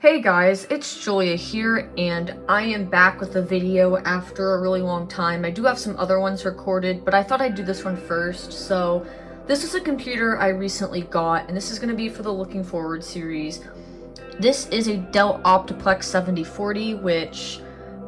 Hey guys, it's Julia here, and I am back with a video after a really long time. I do have some other ones recorded, but I thought I'd do this one first. So, this is a computer I recently got, and this is going to be for the Looking Forward series. This is a Dell Optiplex 7040, which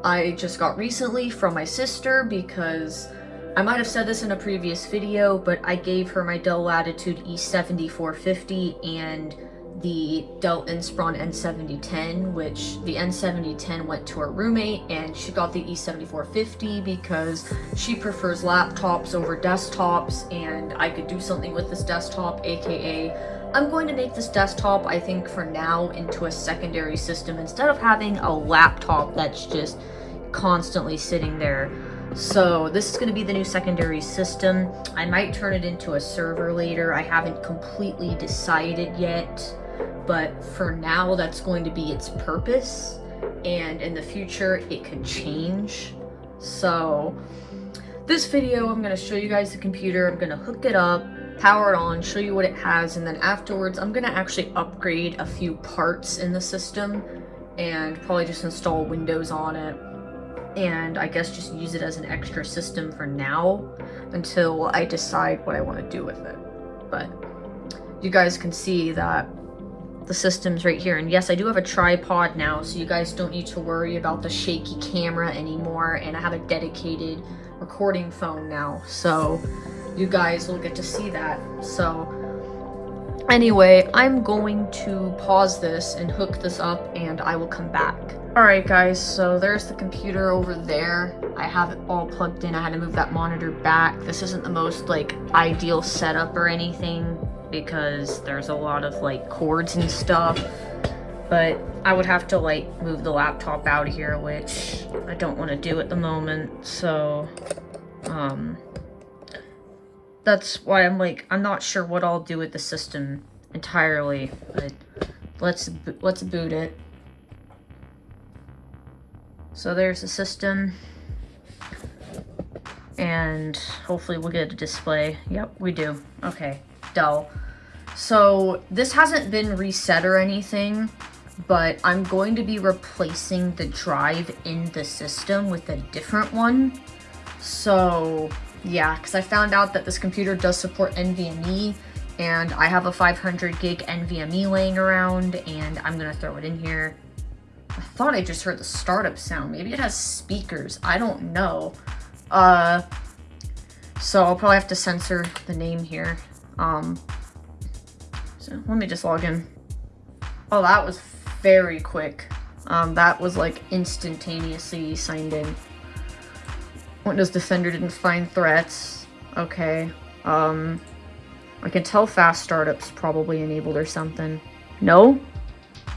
I just got recently from my sister because I might have said this in a previous video, but I gave her my Dell Latitude E7450 and the Dell Inspiron N7010, which the N7010 went to her roommate and she got the E7450 because she prefers laptops over desktops and I could do something with this desktop, aka I'm going to make this desktop, I think for now, into a secondary system instead of having a laptop that's just constantly sitting there. So this is going to be the new secondary system. I might turn it into a server later. I haven't completely decided yet but for now that's going to be its purpose. And in the future it could change. So this video i'm going to show you guys the computer. I'm going to hook it up power it on show you what it has. And then afterwards i'm going to actually upgrade a few parts in the system and probably just install windows on it. And i guess just use it as an extra system for now until i decide what i want to do with it. But you guys can see that the systems right here. And yes, I do have a tripod now, so you guys don't need to worry about the shaky camera anymore. And I have a dedicated recording phone now, so you guys will get to see that. So anyway, I'm going to pause this and hook this up and I will come back. Alright guys, so there's the computer over there. I have it all plugged in. I had to move that monitor back. This isn't the most like ideal setup or anything because there's a lot of like cords and stuff. But I would have to like move the laptop out of here, which I don't want to do at the moment. So, um, that's why I'm like, I'm not sure what I'll do with the system entirely, but let's, let's boot it. So there's the system. And hopefully we'll get a display. Yep, we do. Okay, Dell. So this hasn't been reset or anything, but I'm going to be replacing the drive in the system with a different one. So yeah, because I found out that this computer does support NVMe, and I have a 500 gig NVMe laying around, and I'm to throw it in here. I thought I just heard the startup sound. Maybe it has speakers. I don't know. Uh, so I'll probably have to censor the name here. Um, so let me just log in. Oh, that was very quick. Um, that was like instantaneously signed in. Windows Defender didn't find threats. Okay. Um, I can tell fast startups probably enabled or something. No?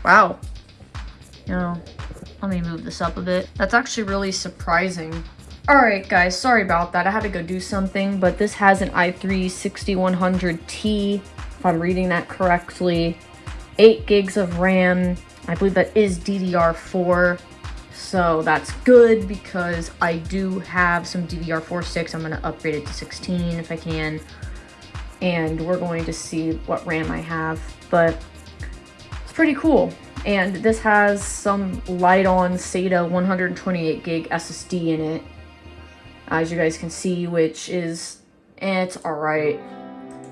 Wow. You know, let me move this up a bit. That's actually really surprising. Alright guys, sorry about that. I had to go do something, but this has an i3 6100T if I'm reading that correctly. 8 gigs of RAM. I believe that is DDR4. So that's good because I do have some DDR4 sticks. I'm going to upgrade it to 16 if I can. And we're going to see what RAM I have. But it's pretty cool. And this has some Lite-On SATA 128 gig SSD in it. As you guys can see, which is, eh, it's alright.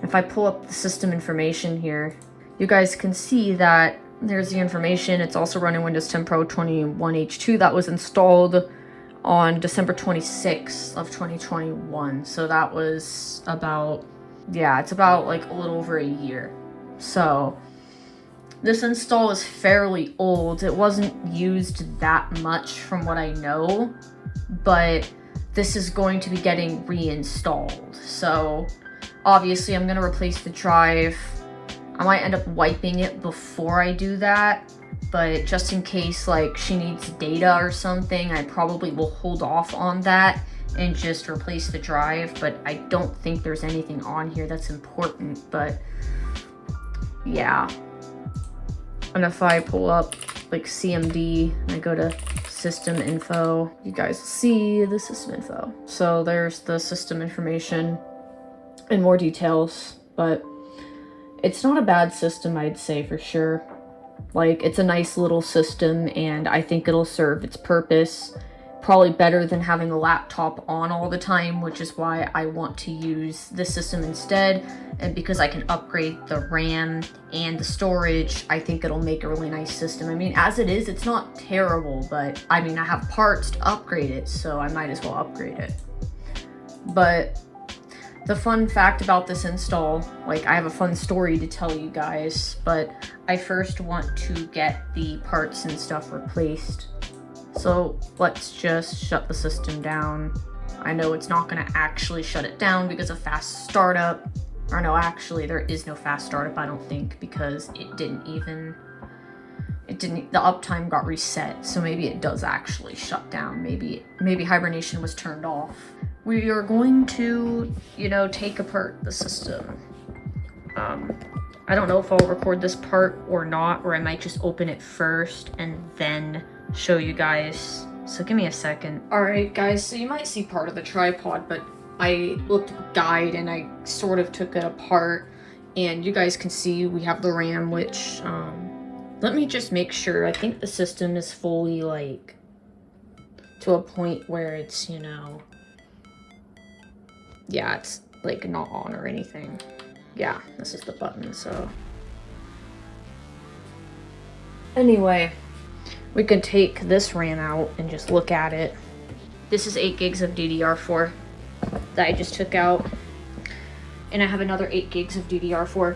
If I pull up the system information here, you guys can see that there's the information. It's also running Windows 10 Pro 21H2 that was installed on December 26th of 2021. So that was about, yeah, it's about like a little over a year. So this install is fairly old. It wasn't used that much from what I know, but this is going to be getting reinstalled. So Obviously, I'm going to replace the drive. I might end up wiping it before I do that, but just in case like she needs data or something, I probably will hold off on that and just replace the drive, but I don't think there's anything on here that's important, but yeah. And if I pull up like CMD and I go to system info, you guys see the system info. So there's the system information in more details, but it's not a bad system, I'd say for sure. Like, it's a nice little system, and I think it'll serve its purpose probably better than having a laptop on all the time, which is why I want to use this system instead. And because I can upgrade the RAM and the storage, I think it'll make a really nice system. I mean, as it is, it's not terrible, but I mean, I have parts to upgrade it, so I might as well upgrade it. But the fun fact about this install, like I have a fun story to tell you guys, but I first want to get the parts and stuff replaced so let's just shut the system down. I know it's not gonna actually shut it down because of fast startup. Or no, actually there is no fast startup, I don't think, because it didn't even, it didn't, the uptime got reset. So maybe it does actually shut down. Maybe, maybe hibernation was turned off. We are going to, you know, take apart the system. Um, I don't know if I'll record this part or not, or I might just open it first and then show you guys. So give me a second. All right, guys, so you might see part of the tripod, but I looked at the guide and I sort of took it apart. And you guys can see we have the RAM, which, um, let me just make sure. I think the system is fully, like, to a point where it's, you know, yeah, it's, like, not on or anything. Yeah, this is the button, so. Anyway, we could take this RAM out and just look at it. This is 8 gigs of DDR4 that I just took out. And I have another 8 gigs of DDR4.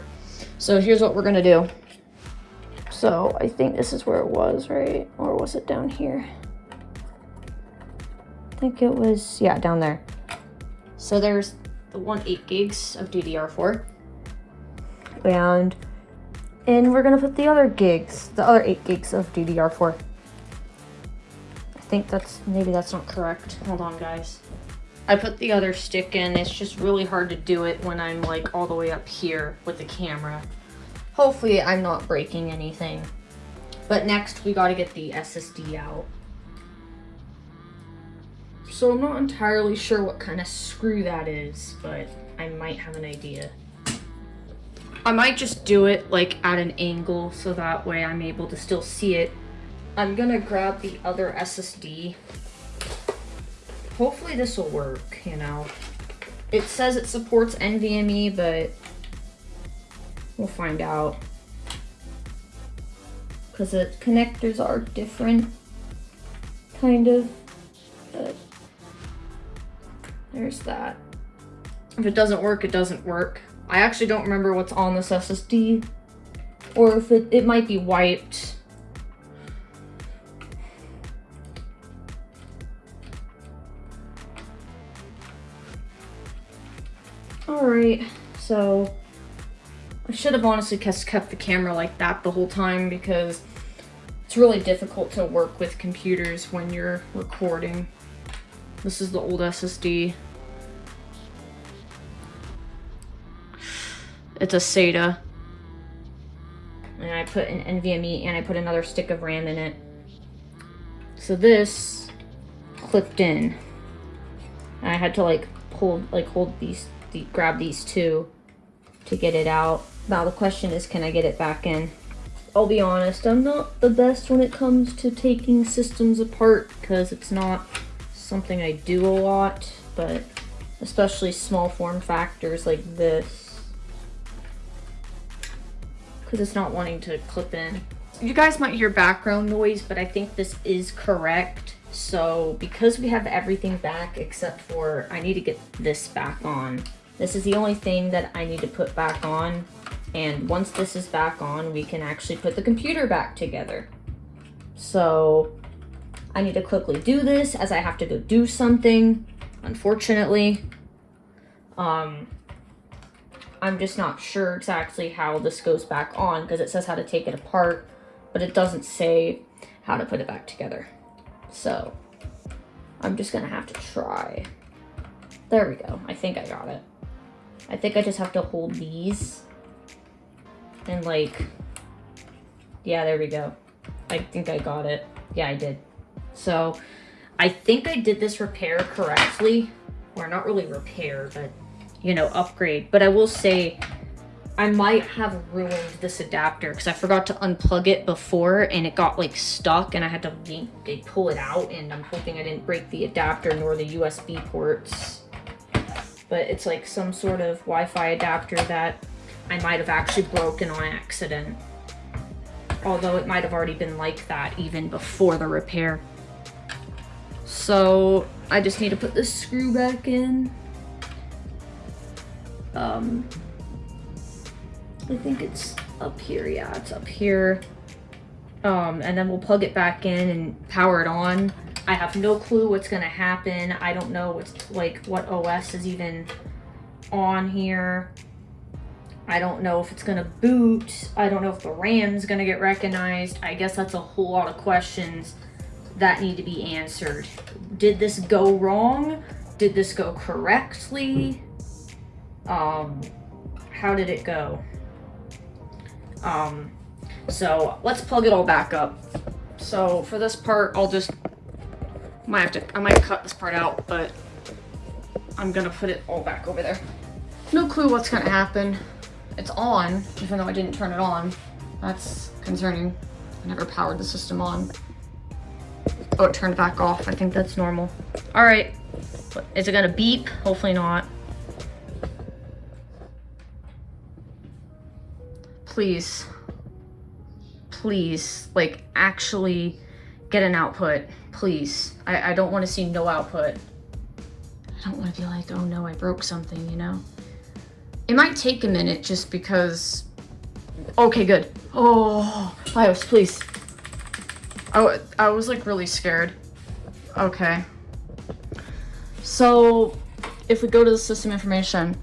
So here's what we're going to do. So I think this is where it was, right? Or was it down here? I think it was, yeah, down there. So there's the one 8 gigs of DDR4. And and we're gonna put the other gigs, the other 8 gigs of DDR4. I think that's, maybe that's not correct. Hold on, guys. I put the other stick in. It's just really hard to do it when I'm like all the way up here with the camera. Hopefully I'm not breaking anything. But next we gotta get the SSD out. So I'm not entirely sure what kind of screw that is, but I might have an idea. I might just do it like at an angle so that way I'm able to still see it. I'm gonna grab the other SSD. Hopefully this will work, you know. It says it supports NVMe, but we'll find out. Because the connectors are different, kind of. But there's that. If it doesn't work, it doesn't work. I actually don't remember what's on this SSD. Or if it, it might be wiped. Alright, so I should have honestly kept the camera like that the whole time because it's really difficult to work with computers when you're recording. This is the old SSD. It's a SATA. And I put an NVMe and I put another stick of RAM in it. So this clipped in. And I had to like pull, like hold these, the, grab these two to get it out. Now the question is, can I get it back in? I'll be honest, I'm not the best when it comes to taking systems apart because it's not something I do a lot, but especially small form factors like this because it's not wanting to clip in. You guys might hear background noise, but I think this is correct. So because we have everything back except for I need to get this back on. This is the only thing that I need to put back on. And once this is back on, we can actually put the computer back together. So I need to quickly do this as I have to go do something, unfortunately. Um, I'm just not sure exactly how this goes back on because it says how to take it apart, but it doesn't say how to put it back together. So I'm just gonna have to try. There we go. I think I got it. I think I just have to hold these and like, yeah, there we go. I think I got it. Yeah, I did. So I think I did this repair correctly. Or not really repair, but you know, upgrade. But I will say I might have ruined this adapter because I forgot to unplug it before and it got like stuck and I had to pull it out and I'm hoping I didn't break the adapter nor the USB ports. But it's like some sort of Wi-Fi adapter that I might have actually broken on accident. Although it might have already been like that even before the repair. So I just need to put this screw back in. Um, I think it's up here. Yeah, it's up here. Um, and then we'll plug it back in and power it on. I have no clue what's going to happen. I don't know what's like what OS is even on here. I don't know if it's going to boot. I don't know if the RAM's going to get recognized. I guess that's a whole lot of questions that need to be answered. Did this go wrong? Did this go correctly? Um, how did it go? Um, so let's plug it all back up. So for this part, I'll just, might have to, I might cut this part out, but I'm gonna put it all back over there. No clue what's gonna happen. It's on, even though I didn't turn it on. That's concerning. I never powered the system on. Oh, it turned back off. I think that's normal. All right. Is it gonna beep? Hopefully not. Please, please, like, actually get an output, please. I, I don't want to see no output. I don't want to be like, oh no, I broke something, you know? It might take a minute just because... Okay, good. Oh, BIOS, please. I, I was like really scared. Okay. So, if we go to the system information,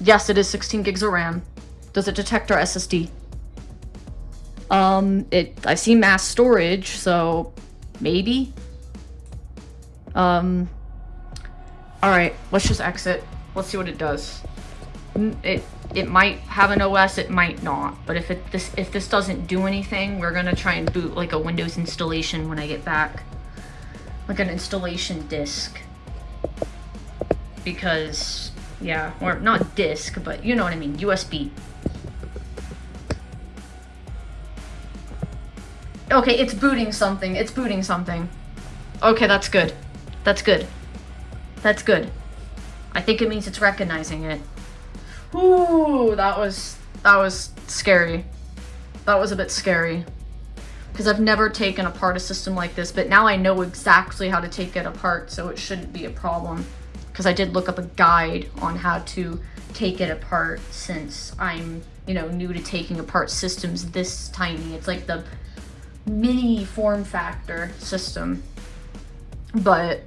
yes, it is 16 gigs of RAM. Does it detect our SSD? Um, it, I see mass storage, so maybe. Um, alright, let's just exit. Let's see what it does. It, it might have an OS, it might not. But if it this if this doesn't do anything, we're gonna try and boot like a Windows installation when I get back. Like an installation disk. Because, yeah, or not disk, but you know what I mean, USB. Okay, it's booting something. It's booting something. Okay, that's good. That's good. That's good. I think it means it's recognizing it. Ooh, that was that was scary. That was a bit scary. Because I've never taken apart a system like this, but now I know exactly how to take it apart, so it shouldn't be a problem. Because I did look up a guide on how to take it apart since I'm, you know, new to taking apart systems this tiny. It's like the mini form factor system, but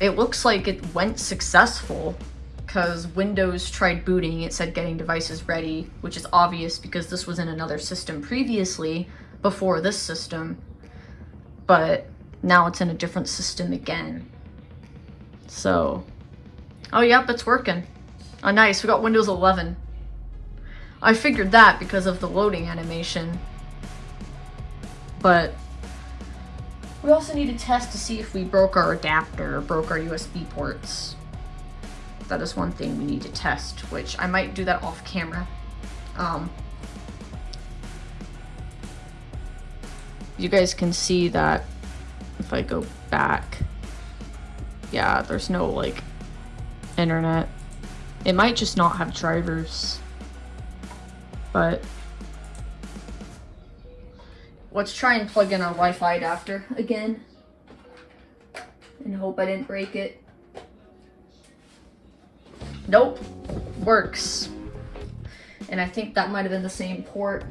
it looks like it went successful because Windows tried booting, it said getting devices ready, which is obvious because this was in another system previously before this system, but now it's in a different system again. So, oh yep, it's working. Oh nice, we got Windows 11. I figured that because of the loading animation. But we also need to test to see if we broke our adapter or broke our USB ports. That is one thing we need to test, which I might do that off camera. Um, you guys can see that if I go back, yeah, there's no like internet. It might just not have drivers, but Let's try and plug in our Wi-Fi adapter again. And hope I didn't break it. Nope. Works. And I think that might have been the same port.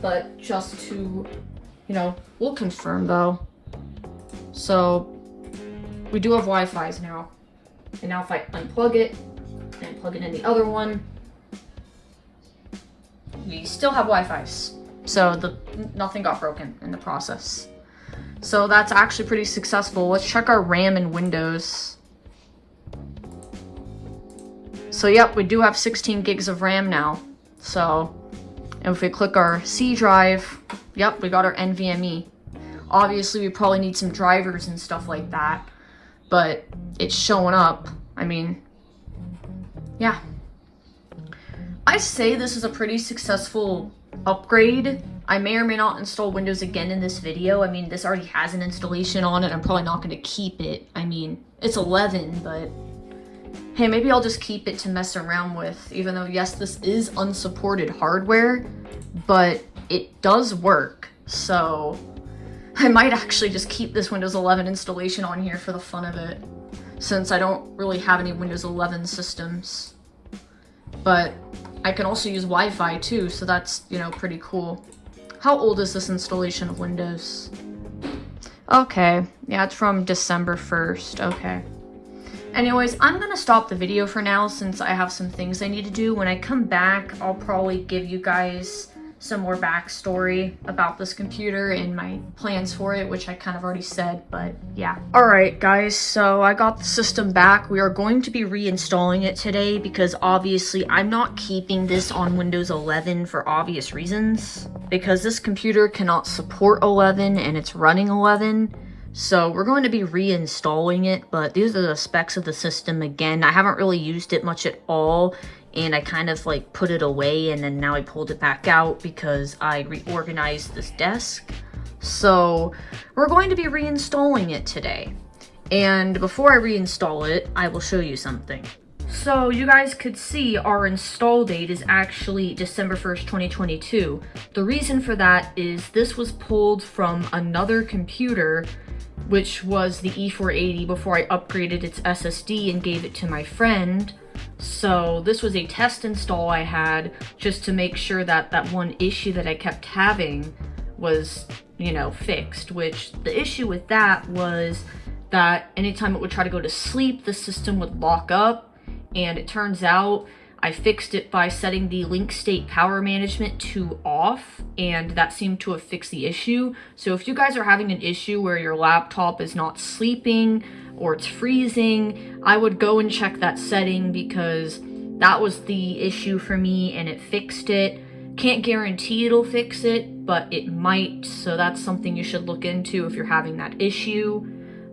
But just to, you know, we'll confirm though. So, we do have Wi-Fi's now. And now if I unplug it and plug it in the other one, we still have Wi-Fi. So the nothing got broken in the process. So that's actually pretty successful. Let's check our RAM and Windows. So yep, we do have 16 gigs of RAM now. So and if we click our C drive, yep, we got our NVMe. Obviously, we probably need some drivers and stuff like that, but it's showing up. I mean, yeah. I say this is a pretty successful upgrade. I may or may not install Windows again in this video. I mean, this already has an installation on it. I'm probably not going to keep it. I mean, it's 11, but hey, maybe I'll just keep it to mess around with, even though, yes, this is unsupported hardware, but it does work, so I might actually just keep this Windows 11 installation on here for the fun of it, since I don't really have any Windows 11 systems. But I can also use Wi-Fi too, so that's, you know, pretty cool. How old is this installation of Windows? Okay, yeah, it's from December 1st, okay. Anyways, I'm gonna stop the video for now since I have some things I need to do. When I come back, I'll probably give you guys some more backstory about this computer and my plans for it, which I kind of already said, but yeah. Alright guys, so I got the system back. We are going to be reinstalling it today because obviously I'm not keeping this on Windows 11 for obvious reasons. Because this computer cannot support 11 and it's running 11. So we're going to be reinstalling it, but these are the specs of the system again. I haven't really used it much at all and I kind of like put it away and then now I pulled it back out because I reorganized this desk. So we're going to be reinstalling it today. And before I reinstall it, I will show you something. So you guys could see our install date is actually December 1st, 2022. The reason for that is this was pulled from another computer which was the E480 before I upgraded its SSD and gave it to my friend. So this was a test install I had just to make sure that that one issue that I kept having was, you know, fixed, which the issue with that was that anytime it would try to go to sleep, the system would lock up. And it turns out I fixed it by setting the link state power management to off and that seemed to have fixed the issue. So if you guys are having an issue where your laptop is not sleeping or it's freezing, I would go and check that setting because that was the issue for me and it fixed it. Can't guarantee it'll fix it, but it might. So that's something you should look into if you're having that issue.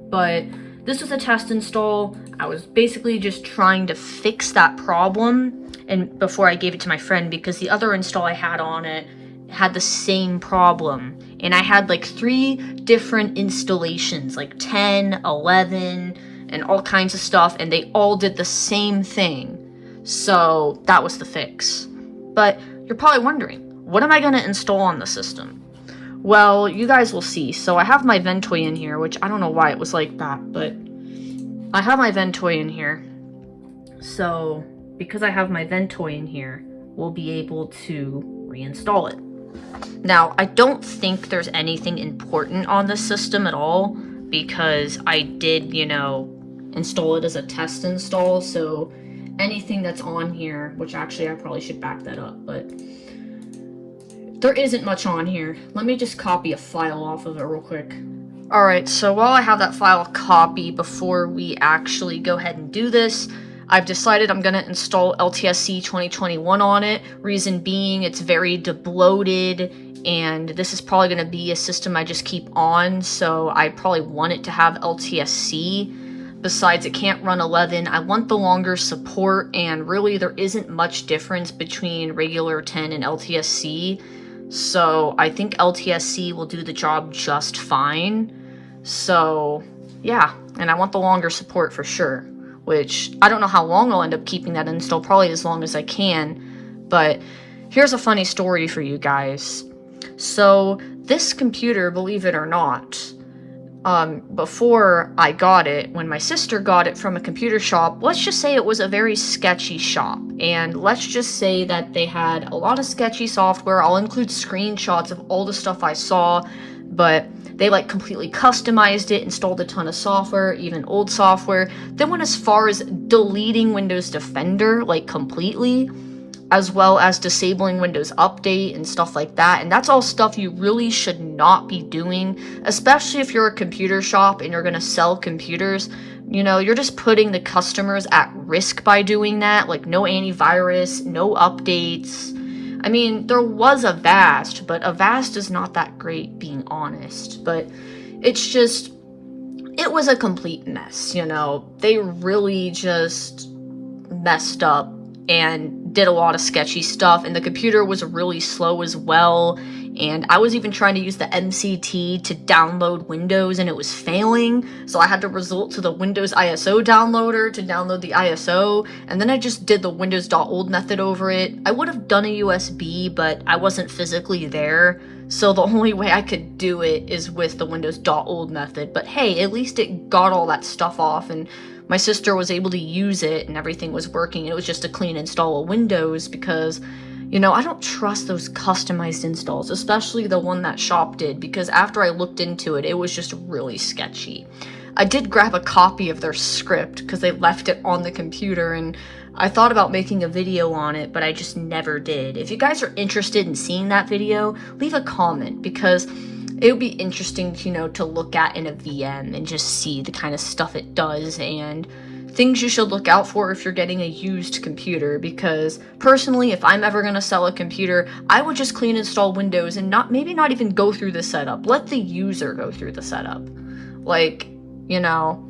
But this was a test install. I was basically just trying to fix that problem and before I gave it to my friend because the other install I had on it had the same problem. And I had like three different installations, like 10, 11, and all kinds of stuff, and they all did the same thing. So that was the fix. But you're probably wondering, what am I going to install on the system? Well, you guys will see. So I have my Ventoy in here, which I don't know why it was like that, but I have my Ventoy in here. So because I have my Ventoy in here, we'll be able to reinstall it. Now, I don't think there's anything important on this system at all because I did, you know, install it as a test install, so anything that's on here, which actually I probably should back that up, but there isn't much on here. Let me just copy a file off of it real quick. Alright, so while I have that file copy before we actually go ahead and do this, I've decided I'm going to install LTSC 2021 on it. Reason being, it's very debloated, and this is probably going to be a system I just keep on, so I probably want it to have LTSC. Besides, it can't run 11. I want the longer support, and really there isn't much difference between regular 10 and LTSC. So I think LTSC will do the job just fine. So yeah, and I want the longer support for sure, which I don't know how long I'll end up keeping that installed, probably as long as I can. But here's a funny story for you guys. So this computer, believe it or not, um, before I got it, when my sister got it from a computer shop, let's just say it was a very sketchy shop. And let's just say that they had a lot of sketchy software. I'll include screenshots of all the stuff I saw, but they like completely customized it, installed a ton of software, even old software. Then went as far as deleting Windows Defender, like completely as well as disabling Windows Update and stuff like that. And that's all stuff you really should not be doing, especially if you're a computer shop and you're going to sell computers. You know, you're just putting the customers at risk by doing that. Like, no antivirus, no updates. I mean, there was Avast, but Avast is not that great, being honest. But it's just, it was a complete mess, you know? They really just messed up and did a lot of sketchy stuff and the computer was really slow as well. And I was even trying to use the MCT to download Windows and it was failing. So I had to resort to the Windows ISO downloader to download the ISO and then I just did the windows.old method over it. I would have done a USB but I wasn't physically there. So the only way I could do it is with the windows.old method. But hey at least it got all that stuff off and my sister was able to use it and everything was working. It was just a clean install of Windows because, you know, I don't trust those customized installs, especially the one that Shop did, because after I looked into it, it was just really sketchy. I did grab a copy of their script because they left it on the computer and I thought about making a video on it, but I just never did. If you guys are interested in seeing that video, leave a comment because it would be interesting, you know, to look at in a VM and just see the kind of stuff it does and things you should look out for if you're getting a used computer because personally if I'm ever going to sell a computer I would just clean install Windows and not maybe not even go through the setup. Let the user go through the setup. Like you know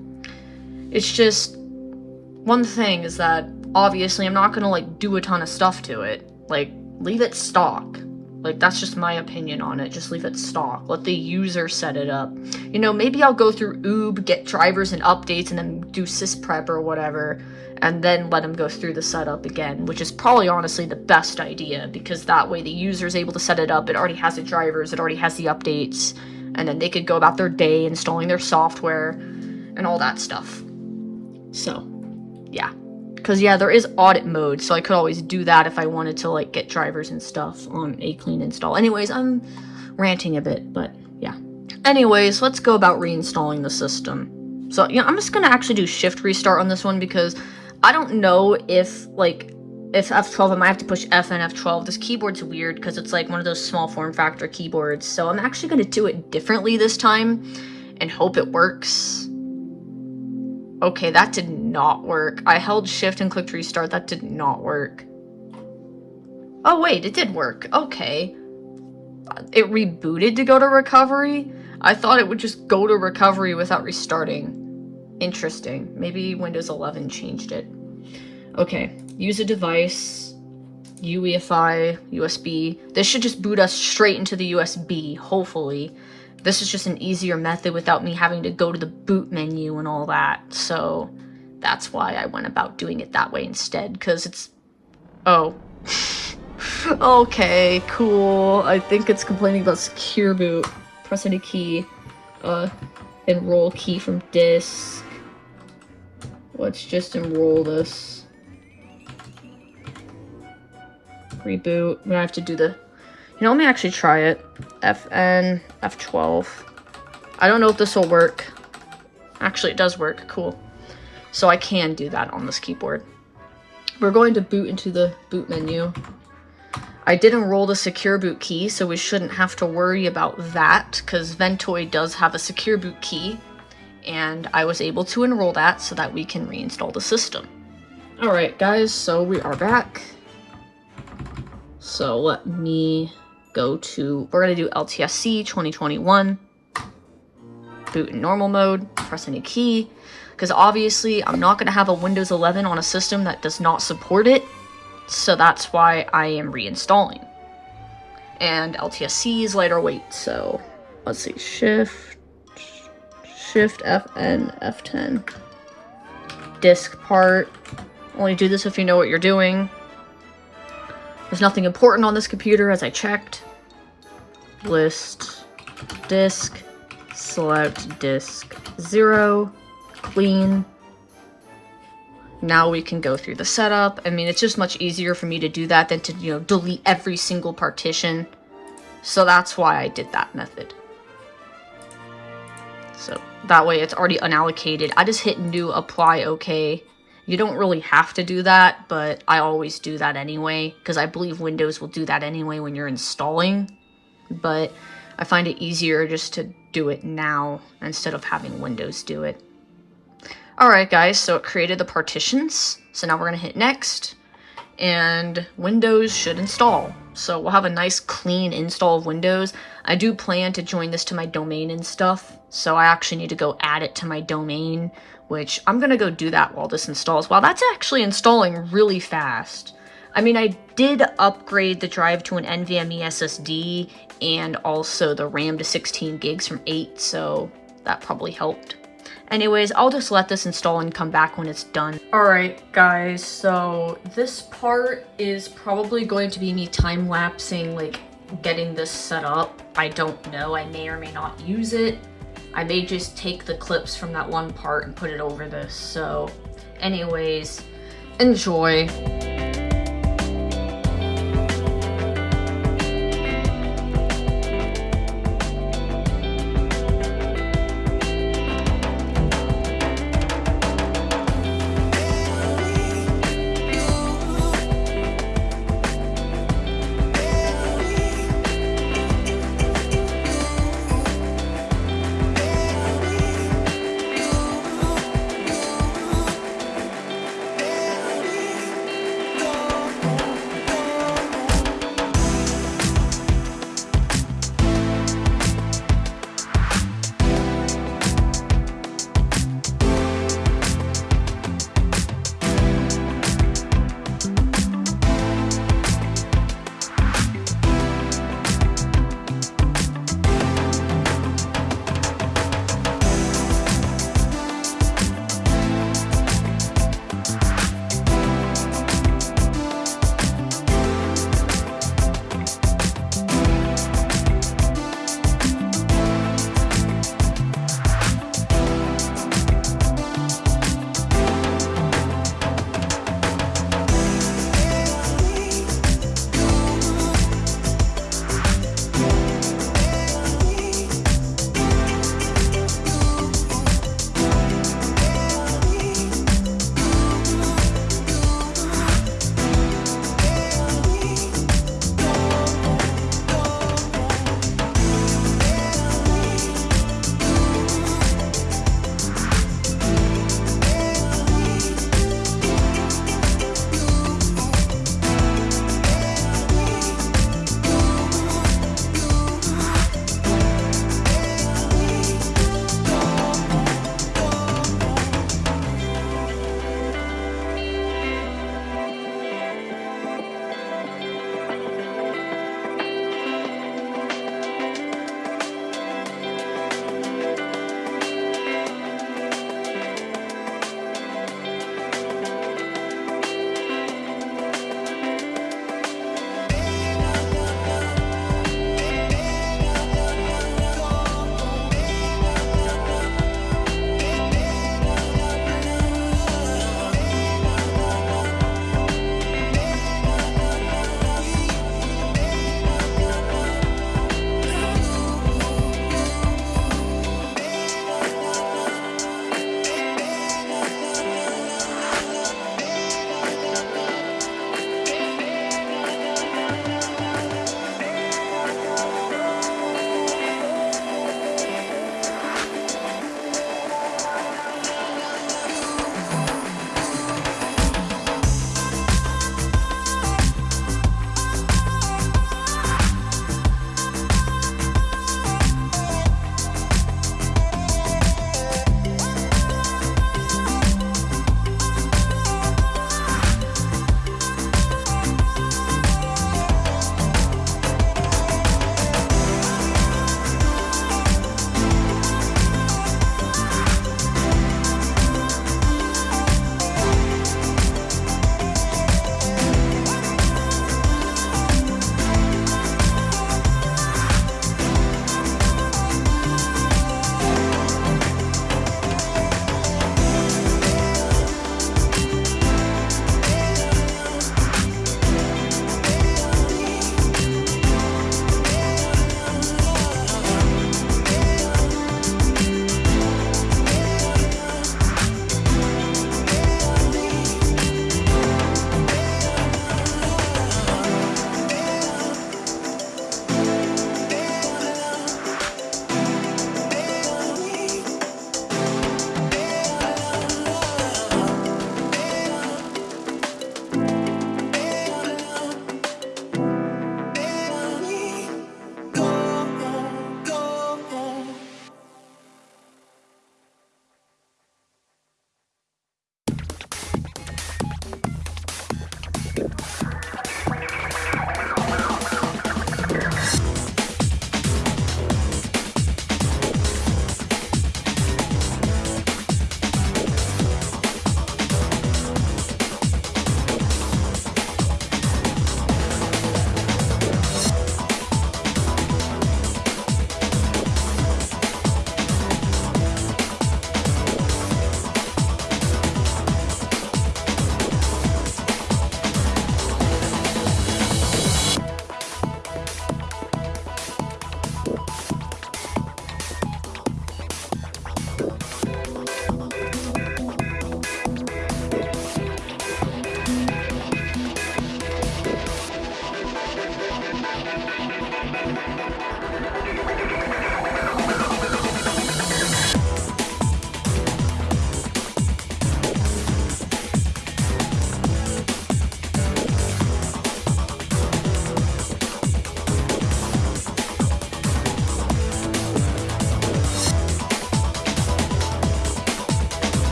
it's just one thing is that obviously I'm not going to like do a ton of stuff to it. Like leave it stock like, that's just my opinion on it. Just leave it stock. Let the user set it up. You know, maybe I'll go through Oob, get drivers and updates, and then do sysprep or whatever, and then let them go through the setup again, which is probably honestly the best idea, because that way the user is able to set it up, it already has the drivers, it already has the updates, and then they could go about their day installing their software and all that stuff. So, yeah. Because, yeah, there is audit mode, so I could always do that if I wanted to, like, get drivers and stuff on a clean install. Anyways, I'm ranting a bit, but, yeah. Anyways, let's go about reinstalling the system. So, yeah, I'm just going to actually do shift restart on this one because I don't know if, like, if F12, I might have to push F and F12. This keyboard's weird because it's, like, one of those small form factor keyboards. So I'm actually going to do it differently this time and hope it works. Okay, that did not work. I held shift and clicked restart. That did not work. Oh, wait, it did work. Okay. It rebooted to go to recovery? I thought it would just go to recovery without restarting. Interesting. Maybe Windows 11 changed it. Okay, use a device, UEFI, USB. This should just boot us straight into the USB, hopefully. This is just an easier method without me having to go to the boot menu and all that. So that's why I went about doing it that way instead, because it's... Oh. okay, cool. I think it's complaining about secure boot. Press any key. Uh, enroll key from disk. Let's just enroll this. Reboot. I'm gonna have to do the you know, let me actually try it. FN, F12. I don't know if this will work. Actually, it does work. Cool. So I can do that on this keyboard. We're going to boot into the boot menu. I did enroll the secure boot key, so we shouldn't have to worry about that, because Ventoy does have a secure boot key, and I was able to enroll that so that we can reinstall the system. Alright guys, so we are back. So let me go to, we're going to do LTSC 2021, boot in normal mode, press any key, because obviously I'm not going to have a Windows 11 on a system that does not support it, so that's why I am reinstalling. And LTSC is lighter weight, so let's see, Shift, Shift FN, F10, diskpart, only do this if you know what you're doing. There's nothing important on this computer as I checked. List, disk, select disk 0, clean. Now we can go through the setup. I mean, it's just much easier for me to do that than to, you know, delete every single partition. So that's why I did that method. So that way it's already unallocated. I just hit new, apply, okay. You don't really have to do that, but I always do that anyway, because I believe Windows will do that anyway when you're installing. But I find it easier just to do it now instead of having Windows do it. Alright guys, so it created the partitions. So now we're going to hit next. And Windows should install. So we'll have a nice clean install of Windows. I do plan to join this to my domain and stuff. So I actually need to go add it to my domain which I'm going to go do that while this installs. Wow, that's actually installing really fast. I mean, I did upgrade the drive to an NVMe SSD and also the RAM to 16 gigs from 8, so that probably helped. Anyways, I'll just let this install and come back when it's done. Alright guys, so this part is probably going to be me time-lapsing like getting this set up. I don't know, I may or may not use it. I may just take the clips from that one part and put it over this. So anyways, enjoy.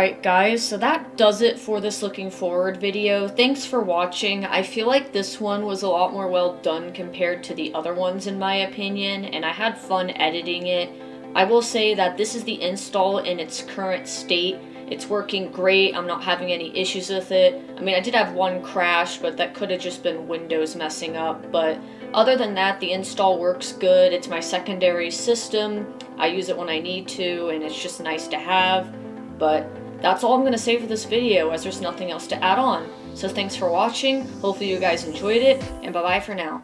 Alright guys, so that does it for this looking forward video. Thanks for watching. I feel like this one was a lot more well done compared to the other ones in my opinion, and I had fun editing it. I will say that this is the install in its current state. It's working great, I'm not having any issues with it. I mean, I did have one crash, but that could have just been Windows messing up, but other than that, the install works good. It's my secondary system. I use it when I need to, and it's just nice to have. But that's all I'm going to say for this video, as there's nothing else to add on. So thanks for watching, hopefully you guys enjoyed it, and bye-bye for now.